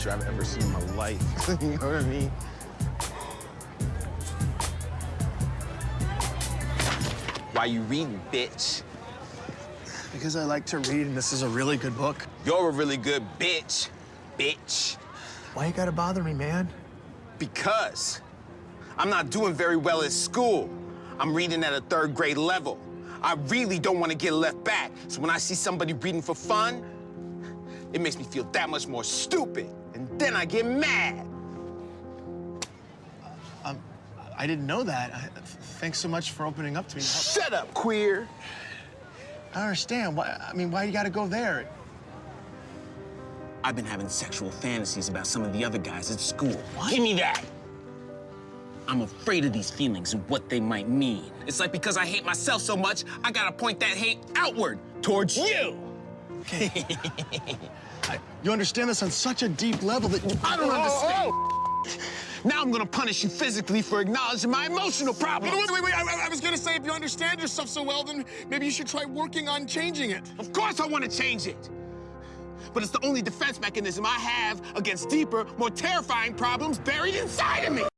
teacher I've ever seen in my life. you know what I mean? Why you reading, bitch? Because I like to read, and this is a really good book. You're a really good bitch, bitch. Why you gotta bother me, man? Because I'm not doing very well at school. I'm reading at a third grade level. I really don't want to get left back. So when I see somebody reading for fun, it makes me feel that much more stupid. And then I get mad. Uh, um, I didn't know that. I, thanks so much for opening up to me. Shut up, queer. I don't understand. Why, I mean, why you gotta go there? I've been having sexual fantasies about some of the other guys at school. Give me that. I'm afraid of these feelings and what they might mean. It's like because I hate myself so much, I gotta point that hate outward towards you. Okay. I, you understand this on such a deep level that you, I don't understand. Now I'm gonna punish you physically for acknowledging my emotional problems. Wait, wait, wait, I, I was gonna say, if you understand yourself so well, then maybe you should try working on changing it. Of course I want to change it. But it's the only defense mechanism I have against deeper, more terrifying problems buried inside of me.